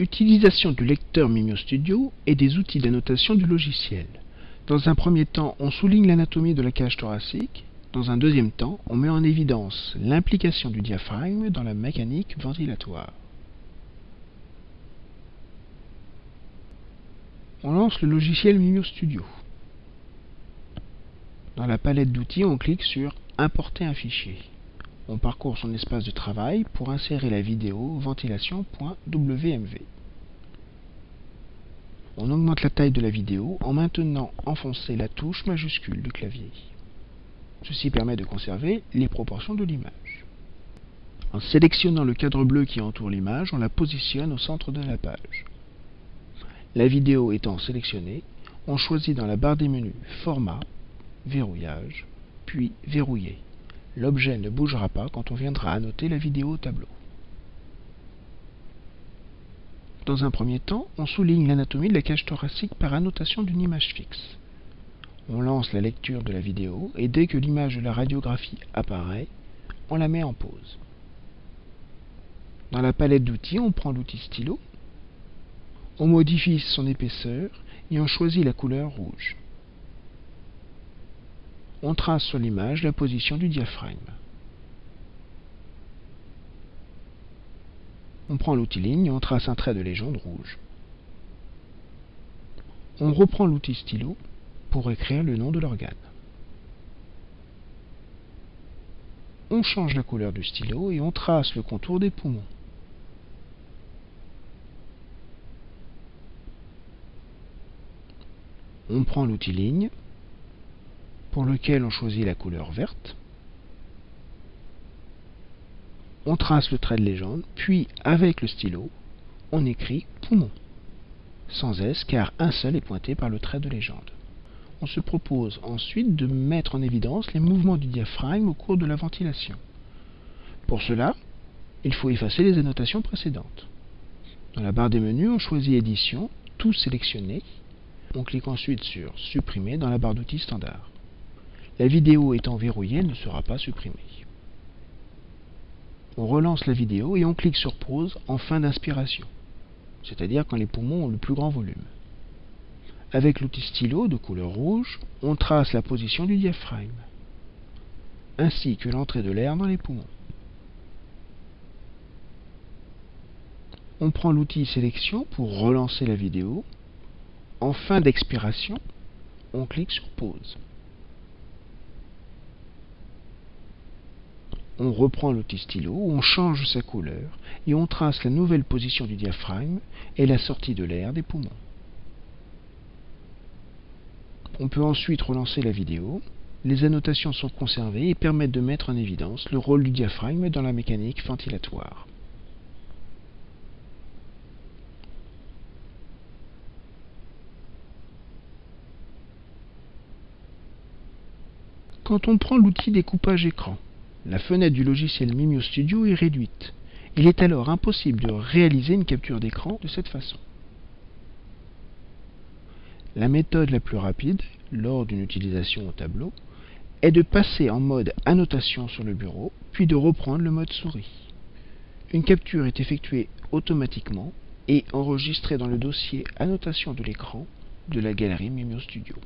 Utilisation du lecteur Mimio Studio et des outils d'annotation du logiciel. Dans un premier temps, on souligne l'anatomie de la cage thoracique. Dans un deuxième temps, on met en évidence l'implication du diaphragme dans la mécanique ventilatoire. On lance le logiciel Mimio Studio. Dans la palette d'outils, on clique sur Importer un fichier on parcourt son espace de travail pour insérer la vidéo ventilation.wmv. On augmente la taille de la vidéo en maintenant enfoncée la touche majuscule du clavier. Ceci permet de conserver les proportions de l'image. En sélectionnant le cadre bleu qui entoure l'image, on la positionne au centre de la page. La vidéo étant sélectionnée, on choisit dans la barre des menus Format, Verrouillage, puis Verrouiller. L'objet ne bougera pas quand on viendra annoter la vidéo au tableau. Dans un premier temps, on souligne l'anatomie de la cage thoracique par annotation d'une image fixe. On lance la lecture de la vidéo et dès que l'image de la radiographie apparaît, on la met en pause. Dans la palette d'outils, on prend l'outil stylo, on modifie son épaisseur et on choisit la couleur rouge on trace sur l'image la position du diaphragme. On prend l'outil ligne et on trace un trait de légende rouge. On reprend l'outil stylo pour écrire le nom de l'organe. On change la couleur du stylo et on trace le contour des poumons. On prend l'outil ligne pour lequel on choisit la couleur verte. On trace le trait de légende, puis avec le stylo, on écrit poumon, sans S car un seul est pointé par le trait de légende. On se propose ensuite de mettre en évidence les mouvements du diaphragme au cours de la ventilation. Pour cela, il faut effacer les annotations précédentes. Dans la barre des menus, on choisit Édition, tout sélectionné. On clique ensuite sur Supprimer dans la barre d'outils standard. La vidéo étant verrouillée, ne sera pas supprimée. On relance la vidéo et on clique sur pause en fin d'inspiration, c'est-à-dire quand les poumons ont le plus grand volume. Avec l'outil stylo de couleur rouge, on trace la position du diaphragme, ainsi que l'entrée de l'air dans les poumons. On prend l'outil sélection pour relancer la vidéo. En fin d'expiration, on clique sur pause. On reprend l'outil stylo, on change sa couleur et on trace la nouvelle position du diaphragme et la sortie de l'air des poumons. On peut ensuite relancer la vidéo. Les annotations sont conservées et permettent de mettre en évidence le rôle du diaphragme dans la mécanique ventilatoire. Quand on prend l'outil découpage écran, la fenêtre du logiciel Mimio Studio est réduite. Il est alors impossible de réaliser une capture d'écran de cette façon. La méthode la plus rapide, lors d'une utilisation au tableau, est de passer en mode annotation sur le bureau, puis de reprendre le mode souris. Une capture est effectuée automatiquement et enregistrée dans le dossier annotation de l'écran de la galerie Mimio Studio.